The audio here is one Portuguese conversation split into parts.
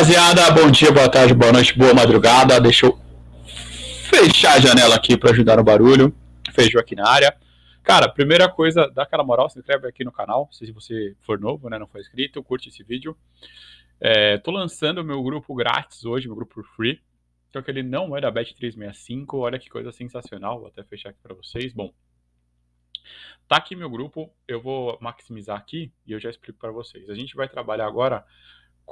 rapaziada. Bom dia, boa tarde, boa noite, boa madrugada. Deixa eu fechar a janela aqui para ajudar no barulho. Fechou aqui na área. Cara, primeira coisa, dá aquela moral, se inscreve aqui no canal, se você for novo, né, não for inscrito, curte esse vídeo. É, tô lançando meu grupo grátis hoje, meu grupo free. Só que ele não é da Bet365, olha que coisa sensacional, vou até fechar aqui para vocês. Bom, tá aqui meu grupo, eu vou maximizar aqui e eu já explico para vocês. A gente vai trabalhar agora,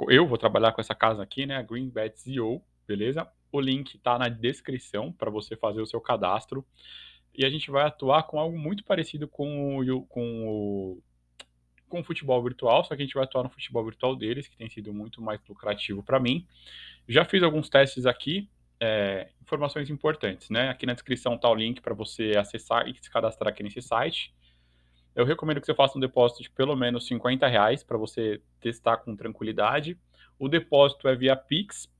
eu vou trabalhar com essa casa aqui, né, GreenBet.io, beleza? O link tá na descrição para você fazer o seu cadastro. E a gente vai atuar com algo muito parecido com o, com o com o futebol virtual, só que a gente vai atuar no futebol virtual deles, que tem sido muito mais lucrativo para mim. Já fiz alguns testes aqui, é, informações importantes, né? Aqui na descrição está o link para você acessar e se cadastrar aqui nesse site. Eu recomendo que você faça um depósito de pelo menos 50 reais para você testar com tranquilidade. O depósito é via Pix,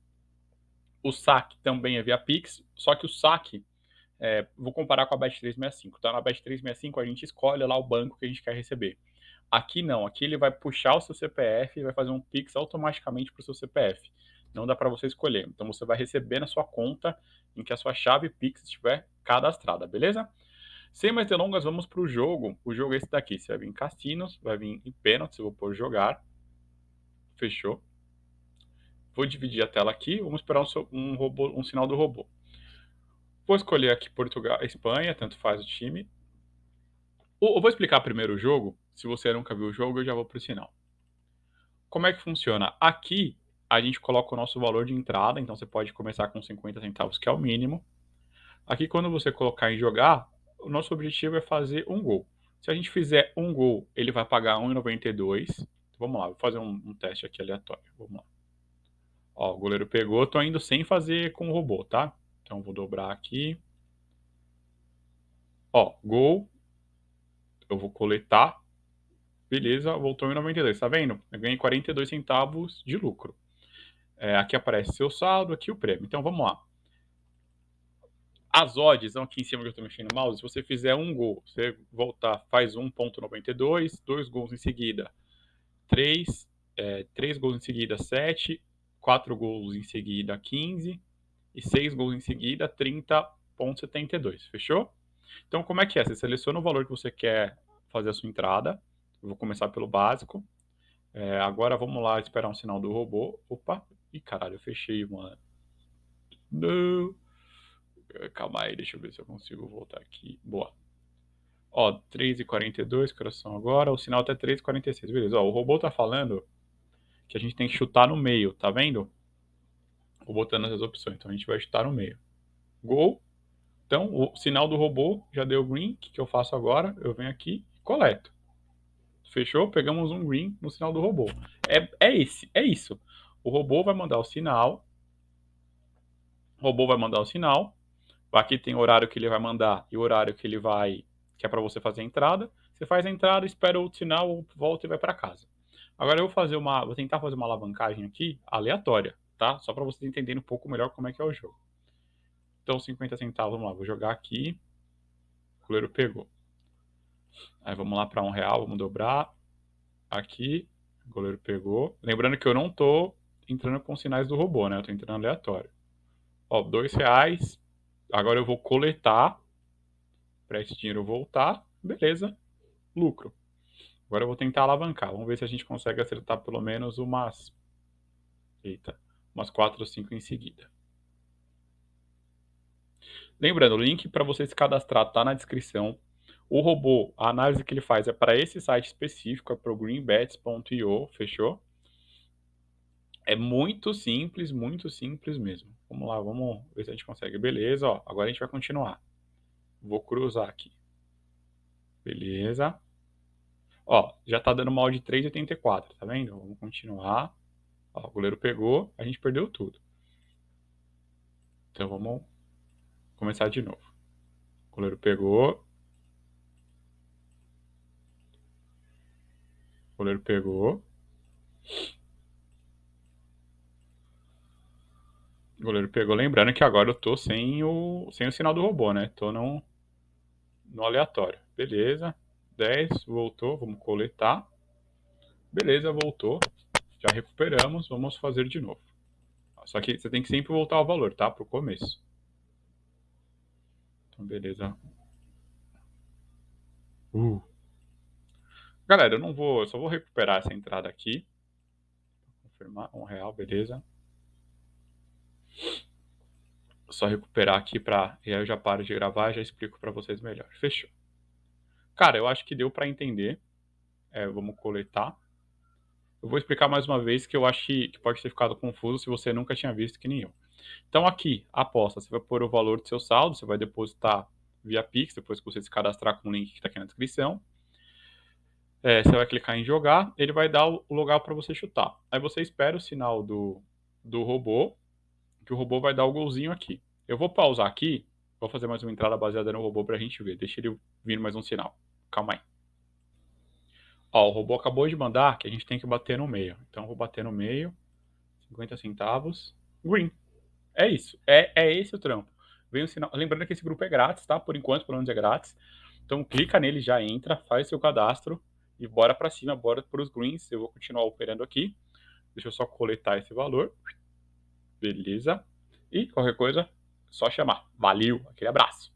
o saque também é via Pix, só que o saque, é, vou comparar com a Bet365, tá? Na Bet365 a gente escolhe lá o banco que a gente quer receber. Aqui não, aqui ele vai puxar o seu CPF e vai fazer um Pix automaticamente para o seu CPF. Não dá para você escolher. Então você vai receber na sua conta em que a sua chave Pix estiver cadastrada, beleza? Sem mais delongas, vamos para o jogo. O jogo é esse daqui. Você vai vir em cassinos, vai vir em pênaltis, eu vou pôr jogar. Fechou. Vou dividir a tela aqui, vamos esperar um, um, robô, um sinal do robô. Vou escolher aqui Portugal, Espanha, tanto faz o time. Eu vou explicar primeiro o jogo. Se você nunca viu o jogo, eu já vou para o sinal. Como é que funciona? Aqui, a gente coloca o nosso valor de entrada, então você pode começar com 50 centavos, que é o mínimo. Aqui, quando você colocar em jogar, o nosso objetivo é fazer um gol. Se a gente fizer um gol, ele vai pagar 1,92. Vamos lá, vou fazer um, um, teste aqui aleatório. Vamos lá. Ó, o goleiro pegou, tô indo sem fazer com o robô, tá? Então vou dobrar aqui. Ó, gol. Eu vou coletar. Beleza, voltou em 92, tá vendo? Eu ganhei 42 centavos de lucro. É, aqui aparece seu saldo, aqui o prêmio. Então vamos lá. As odds aqui em cima que eu estou mexendo no mouse. Se você fizer um gol, você voltar, faz 1.92, dois gols em seguida, três, é, três gols em seguida, 7, quatro gols em seguida, 15 e seis gols em seguida, 30.72. Fechou? Então, como é que é? Você seleciona o valor que você quer fazer a sua entrada. Eu vou começar pelo básico. É, agora vamos lá esperar um sinal do robô. Opa! Ih, caralho, eu fechei, mano. Não. Calma aí, deixa eu ver se eu consigo voltar aqui. Boa. Ó, 3h42, coração agora. O sinal tá 3h46. Beleza, ó, o robô tá falando que a gente tem que chutar no meio, tá vendo? Vou botando essas opções. Então a gente vai chutar no meio. Gol. Então, o sinal do robô já deu green. O que, que eu faço agora? Eu venho aqui e coleto. Fechou? Pegamos um green no sinal do robô. É, é esse, é isso. O robô vai mandar o sinal. O robô vai mandar o sinal. Aqui tem o horário que ele vai mandar e o horário que ele vai, que é para você fazer a entrada. Você faz a entrada, espera o sinal, volta e vai para casa. Agora eu vou fazer uma, vou tentar fazer uma alavancagem aqui aleatória, tá? Só para vocês entenderem um pouco melhor como é que é o jogo. Então 50 centavos, vamos lá, vou jogar aqui. O goleiro pegou. Aí vamos lá para um real, vamos dobrar. Aqui, o goleiro pegou. Lembrando que eu não tô entrando com sinais do robô, né? Eu tô entrando aleatório. Ó, dois reais. Agora eu vou coletar para esse dinheiro voltar. Beleza, lucro. Agora eu vou tentar alavancar. Vamos ver se a gente consegue acertar pelo menos umas... Eita, umas 4 ou 5 em seguida. Lembrando, o link para você se cadastrar está na descrição. O robô, a análise que ele faz é para esse site específico, é para o greenbets.io, fechou? É muito simples, muito simples mesmo. Vamos lá, vamos ver se a gente consegue. Beleza, ó, agora a gente vai continuar. Vou cruzar aqui. Beleza. Ó, já tá dando mal de 3,84, tá vendo? Vamos continuar. Ó, o goleiro pegou, a gente perdeu tudo. Então vamos começar de novo. O goleiro pegou. O goleiro pegou. O goleiro pegou, lembrando que agora eu tô sem o, sem o sinal do robô, né? Tô no, no aleatório. Beleza. 10, voltou, vamos coletar. Beleza, voltou. Já recuperamos, vamos fazer de novo. Só que você tem que sempre voltar ao valor, tá? Pro começo. Então, beleza. Uh. Galera, eu não vou, eu só vou recuperar essa entrada aqui. Confirmar, um real, beleza. Só recuperar aqui para e aí eu já paro de gravar e já explico para vocês melhor. Fechou. Cara, eu acho que deu para entender. É, vamos coletar. Eu vou explicar mais uma vez que eu acho que pode ter ficado confuso se você nunca tinha visto que nem eu. Então aqui, aposta, você vai pôr o valor do seu saldo, você vai depositar via Pix, depois que você se cadastrar com o link que está aqui na descrição. É, você vai clicar em jogar, ele vai dar o lugar para você chutar. Aí você espera o sinal do, do robô, que o robô vai dar o golzinho aqui. Eu vou pausar aqui, vou fazer mais uma entrada baseada no robô para a gente ver. Deixa ele vir mais um sinal. Calma aí. Ó, o robô acabou de mandar que a gente tem que bater no meio. Então, eu vou bater no meio. 50 centavos. Green. É isso. É, é esse o trampo. Vem o sinal. Lembrando que esse grupo é grátis, tá? Por enquanto, pelo menos é grátis. Então, clica nele, já entra, faz seu cadastro e bora para cima, bora para os greens. Eu vou continuar operando aqui. Deixa eu só coletar esse valor. Beleza. E qualquer coisa, só chamar. Valeu, aquele abraço.